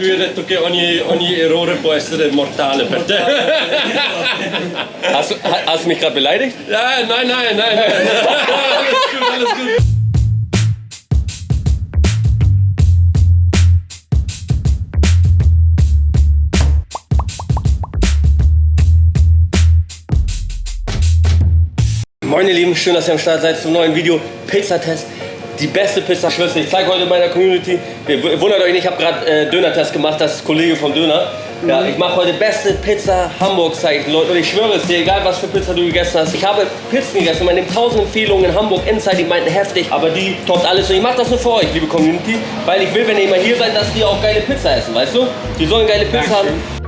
Detto che ogni, ogni errore può essere mortale per te. Hast du, hast du mich gerade beleidigt? Ja, nein, nein, nein. nein. alles gut, alles gut. Moin ihr Lieben, schön, dass ihr am Start seid zum neuen Video Pizzatest. Die beste Pizza Schwester. Ich zeige heute meiner Community. Wundert euch nicht, ich habe gerade äh, Döner-Test gemacht, das ist Kollege vom Döner. Ja, ich mache heute beste Pizza Hamburg zeigen, Leute. Und ich schwöre es dir, egal was für Pizza du gegessen hast. Ich habe Pizzen gegessen, meine 1000 Empfehlungen in Hamburg Inside, die meinten heftig, aber die toppt alles. Und ich mache das nur für euch, liebe Community, weil ich will, wenn ihr mal hier seid, dass die auch geile Pizza essen, weißt du? Die sollen geile Pizza haben.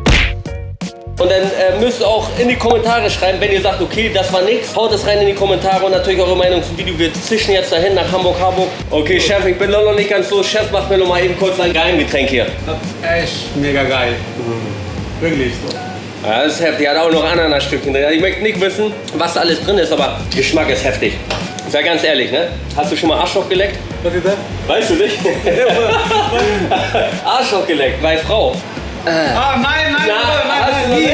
Und dann äh, müsst ihr auch in die Kommentare schreiben, wenn ihr sagt, okay, das war nix. Haut es rein in die Kommentare und natürlich eure Meinung zum Video. Wir zischen jetzt dahin nach Hamburg, Hamburg. Okay, Chef, ich bin noch nicht ganz so. Chef, mach mir noch mal eben kurz ein Geheimgetränk hier. Echt mega geil. Wirklich so. Ja, das ist heftig. Hat auch noch Ananasstückchen drin. Ich möchte nicht wissen, was da alles drin ist, aber Geschmack ist heftig. Sei ganz ehrlich, ne? Hast du schon mal Arschloch geleckt? Was ist das? Weißt du nicht? Arschloch geleckt, bei Frau. Ah, nein, nein, Na, hast du noch nein, nicht? niemals,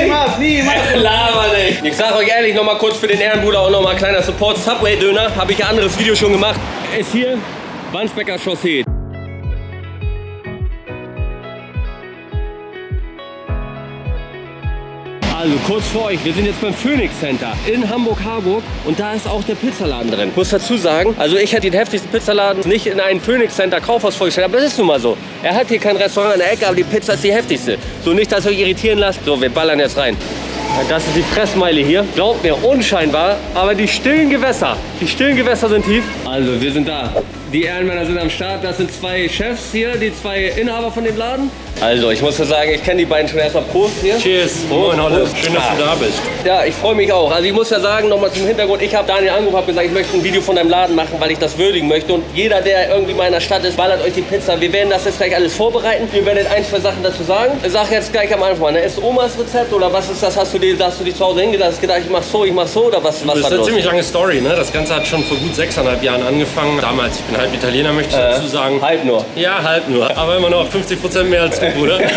niemals. Ich sag euch ehrlich, noch mal kurz für den Ehrenbruder auch noch mal ein kleiner Support. Subway Döner, habe ich ein anderes Video schon gemacht. Ist hier Wandsbecker Chaussee. Also kurz vor euch, wir sind jetzt beim Phoenix Center in Hamburg-Harburg und da ist auch der Pizzaladen drin. Muss dazu sagen, also ich hätte den heftigsten Pizzaladen nicht in ein Phoenix Center Kaufhaus vorgestellt, aber das ist nun mal so. Er hat hier kein Restaurant an der Ecke, aber die Pizza ist die heftigste. So nicht, dass ihr euch irritieren lasst. So, wir ballern jetzt rein. Das ist die Fressmeile hier. Glaubt mir, unscheinbar, aber die stillen Gewässer, die stillen Gewässer sind tief. Also, wir sind da. Die Ehrenmänner sind am Start. Das sind zwei Chefs hier, die zwei Inhaber von dem Laden. Also, ich muss ja sagen, ich kenne die beiden schon erstmal. Prost hier. Cheers. Prost, Moin, Holle. Schön, dass du da bist. Ja, ich freue mich auch. Also ich muss ja sagen, nochmal zum Hintergrund, ich habe Daniel angerufen, habe gesagt, ich möchte ein Video von deinem Laden machen, weil ich das würdigen möchte. Und jeder, der irgendwie mal in der Stadt ist, ballert euch die Pizza. Wir werden das jetzt gleich alles vorbereiten. Wir werden ein, zwei Sachen dazu sagen. Ich sage jetzt gleich am Anfang, ne? ist Omas Rezept oder was ist das? Hast du dir, hast du dich zu Hause hingedacht, hast gedacht, ich mach so, ich mach so oder was, was Das ist eine los? ziemlich lange Story, ne? Das Ganze hat schon vor gut sechseinhalb Jahren angefangen. Damals, ich bin halb Italiener, möchte ich dazu sagen. Halb nur. Ja, halb nur. Aber immer noch 50 Prozent mehr als du, Bruder.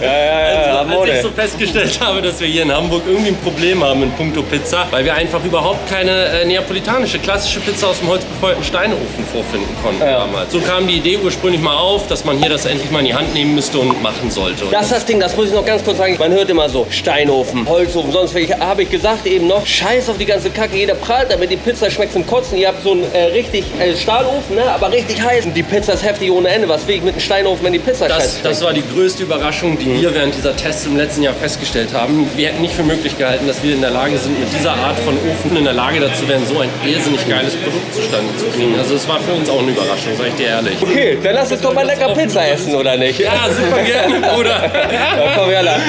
Ja, ja, ja, Also, als ich so festgestellt habe, dass wir hier in Hamburg irgendwie ein Problem haben in puncto Pizza, weil wir einfach überhaupt keine äh, neapolitanische, klassische Pizza aus dem holzbefeuerten Steinofen vorfinden konnten Ja. damals. So kam die Idee ursprünglich mal auf, dass man hier das endlich mal in die Hand nehmen müsste und machen sollte. Und Das ist das Ding, das muss ich noch ganz kurz sagen. Man hört immer so, Steinofen, Holzofen, sonst habe ich gesagt eben noch, scheiß auf die ganze Kacke, jeder prahlt damit, die Pizza schmeckt zum Kotzen. Ihr habt so einen äh, richtig äh, Stahlofen, ne? aber richtig heiß. Und die Pizza ist heftig ohne Ende. Was will ich mit einem Steinofen, wenn die Pizza scheiße Das, das war die größte Überraschung, die wir während dieser Tests im letzten Jahr festgestellt haben. Wir hätten nicht für möglich gehalten, dass wir in der Lage sind, mit dieser Art von Ofen in der Lage dazu wären, so ein irrsinnig geiles Produkt zustande zu kriegen. Also es war für uns auch eine Überraschung, sag ich dir ehrlich. Okay, dann lass uns doch mal lecker Pizza essen, oder nicht? Ja, super gerne, Bruder. Ja, komm her, lang.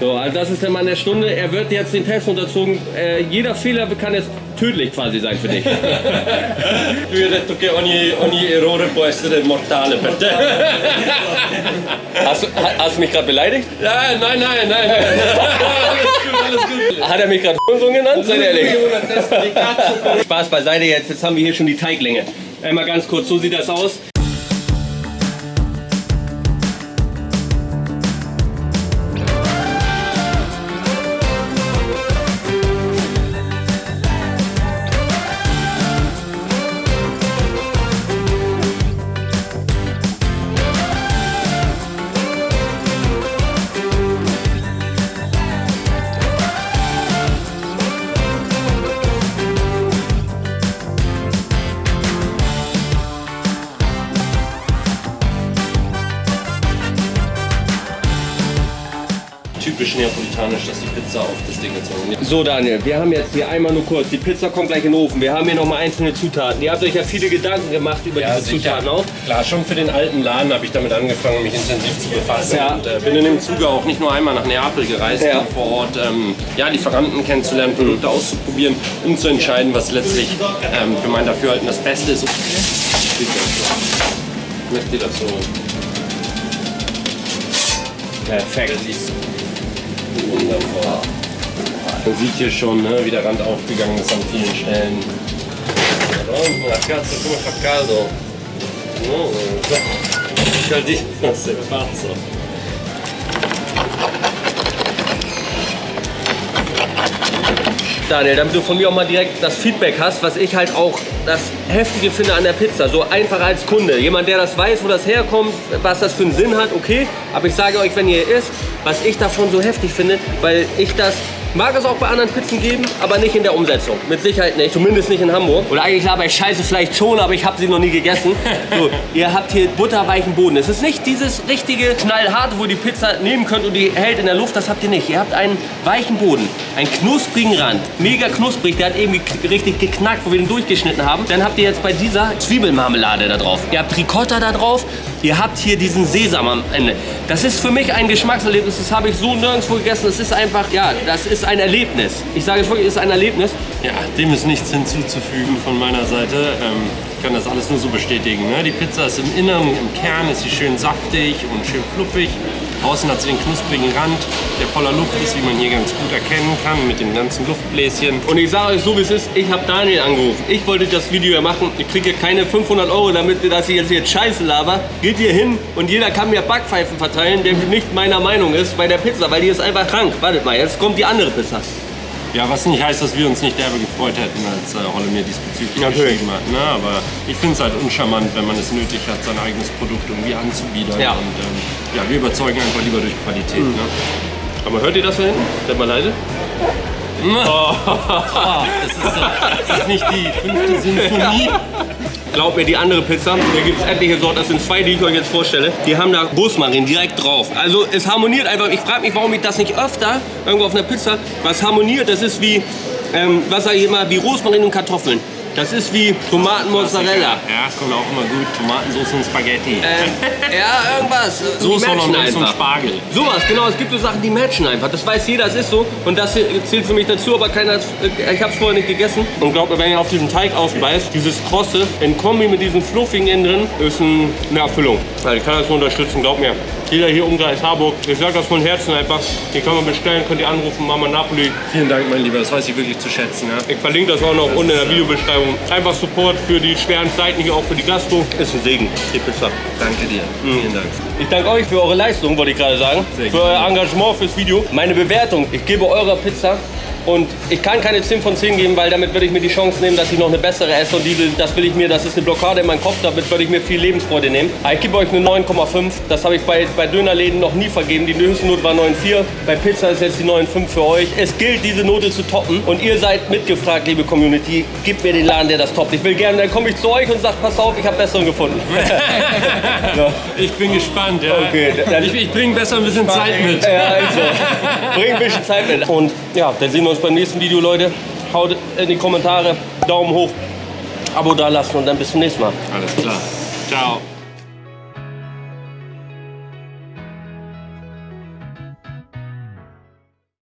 So, also das ist der Mann der Stunde. Er wird jetzt den Test unterzogen. Äh, jeder Fehler kann jetzt tödlich quasi sein für dich. Lui ha detto che ogni, ogni errore può essere mortale per te. Hast du, ha- hast du mich gerade beleidigt? Nein, nein, nein. nein. Alles gut, alles gut. Hat er mich gerade so genannt? Seid ehrlich. Spaß beiseite jetzt. Jetzt haben wir hier schon die Teiglänge. Einmal ganz kurz, so sieht das aus. Typisch neapolitanisch, dass die Pizza auf das Ding gezogen wird. So Daniel, wir haben jetzt hier einmal nur kurz, die Pizza kommt gleich in den Ofen. Wir haben hier nochmal einzelne Zutaten. Ihr habt euch ja viele Gedanken gemacht über diese Zutaten auch. Klar, schon für den alten Laden habe ich damit angefangen, mich intensiv zu befassen. Ja. Und äh, bin in dem Zuge auch nicht nur einmal nach Neapel gereist, Ja. um vor Ort ähm, ja, Lieferanten kennenzulernen, Produkte auszuprobieren, um zu entscheiden, was letztlich ähm, für mein Dafürhalten das Beste ist. Möchte das so Perfekt. Wunderbar. Man sieht hier schon, ne, wie der Rand aufgegangen ist an vielen Stellen. Cazzo come fa caldo. No, Caldito sei pazzo. Daniel, damit du von mir auch mal direkt das Feedback hast, was ich halt auch das Heftige finde an der Pizza. So einfach als Kunde. Jemand, der das weiß, wo das herkommt, was das für einen Sinn hat, okay. Aber ich sage euch, wenn ihr isst, was ich davon so heftig finde, weil ich das Mag es auch bei anderen Pizzen geben, aber nicht in der Umsetzung. Mit Sicherheit nicht. Zumindest nicht in Hamburg. Oder eigentlich laber ich scheiße vielleicht schon, aber ich habe sie noch nie gegessen. So, ihr habt hier butterweichen Boden. Es ist nicht dieses richtige knallharte, wo die Pizza nehmen könnt und die hält in der Luft. Das habt ihr nicht. Ihr habt einen weichen Boden, einen knusprigen Rand. Mega knusprig. Der hat irgendwie richtig geknackt, wo wir den durchgeschnitten haben. Dann habt ihr jetzt bei dieser Zwiebelmarmelade da drauf. Ihr habt Ricotta da drauf. Ihr habt hier diesen Sesam am Ende. Das ist für mich ein Geschmackserlebnis. Das habe ich so nirgendwo gegessen. Das ist einfach, ja, das ist ein Erlebnis. Ich sage es wirklich, es ist ein Erlebnis. Ja, dem ist nichts hinzuzufügen von meiner Seite. Ähm, ich kann das alles nur so bestätigen. Ne? Die Pizza ist im Inneren, im Kern ist sie schön saftig und schön fluffig. Außen hat sie den knusprigen Rand, der voller Luft ist, wie man hier ganz gut erkennen kann, mit den ganzen Luftbläschen. Und ich sage euch so, wie es ist, ich habe Daniel angerufen. Ich wollte das Video ja machen. Ich kriege keine 500 Euro damit, dass ich jetzt hier Scheiße laber. Geht hier hin und jeder kann mir Backpfeifen verteilen, der nicht meiner Meinung ist bei der Pizza, weil die ist einfach krank. Wartet mal, jetzt kommt die andere Pizza. Ja, was nicht heißt, dass wir uns nicht derbe gefreut hätten, als äh, Holle mir diesbezüglich Natürlich. geschrieben hat. Ne? Aber ich finde es halt uncharmant, wenn man es nötig hat, sein eigenes Produkt irgendwie anzubiedern. Ja. Und ähm, ja, wir überzeugen einfach lieber durch Qualität. Ne? Aber hört ihr das da hinten? Seid mal leise. Das, ist, das ist nicht die fünfte Sinfonie. Glaubt mir, die andere Pizza, da gibt es etliche Sorten, das sind zwei, die ich euch jetzt vorstelle. Die haben da Rosmarin direkt drauf. Also es harmoniert einfach. Ich frage mich, warum ich das nicht öfter irgendwo auf einer Pizza, was harmoniert, das ist wie, ähm, was sage ich immer, wie Rosmarin und Kartoffeln. Das ist wie Tomatenmozzarella. Ja, kommt auch immer gut. Tomatensauce und Spaghetti. Ähm, ja, irgendwas. Die Soße matchen einfach. Spargel. Sowas, genau. Es gibt so Sachen, die matchen einfach. Das weiß jeder, es ist so. Und das zählt für mich dazu, aber keiner, ich habe es vorher nicht gegessen. Und glaubt mir, wenn ihr auf diesen Teig ausbeißt, dieses Krosse in Kombi mit diesem fluffigen innen drin, ist ein, eine Erfüllung. Also ich kann das nur unterstützen, glaubt mir. Jeder hier Umkreis Harburg, ich sage das von Herzen einfach. Die kann man bestellen, könnt ihr anrufen, Mama Napoli. Vielen Dank, mein Lieber. Das weiß ich wirklich zu schätzen. Ja? Ich verlinke das auch noch unten in der Videobeschreibung. Einfach Support für die schweren Zeiten hier, auch für die Gastro. Ist ein Segen, die Pizza. Danke dir. Vielen Dank. Ich danke euch für eure Leistung, wollte ich gerade sagen. Sehr für euer Engagement fürs Video. Meine Bewertung, ich gebe eurer Pizza und ich kann keine 10 von 10 geben, weil damit würde ich mir die Chance nehmen, dass ich noch eine bessere esse und die, will- das will ich mir, das ist eine Blockade in meinem Kopf, damit würde ich mir viel Lebensfreude nehmen. Aber ich gebe euch eine 9,5. Das habe ich bei, bei Dönerläden noch nie vergeben. Die höchste Note war 9,4. Bei Pizza ist jetzt die 9,5 für euch. Es gilt, diese Note zu toppen und ihr seid mitgefragt, liebe Community. Gebt mir den Laden, der das toppt. Ich will gerne, dann komme ich zu euch und sage, pass auf, ich habe besseren gefunden. ja. Ich bin gespannt. Ja. Okay, Ich, ich bringe besser ein bisschen Zeit mit. Ja, also. Bring ein bisschen Zeit mit. Und ja, dann sehen wir uns beim nächsten Video, Leute. Haut in die Kommentare, Daumen hoch, Abo da lassen und dann bis zum nächsten Mal. Alles klar. Ciao.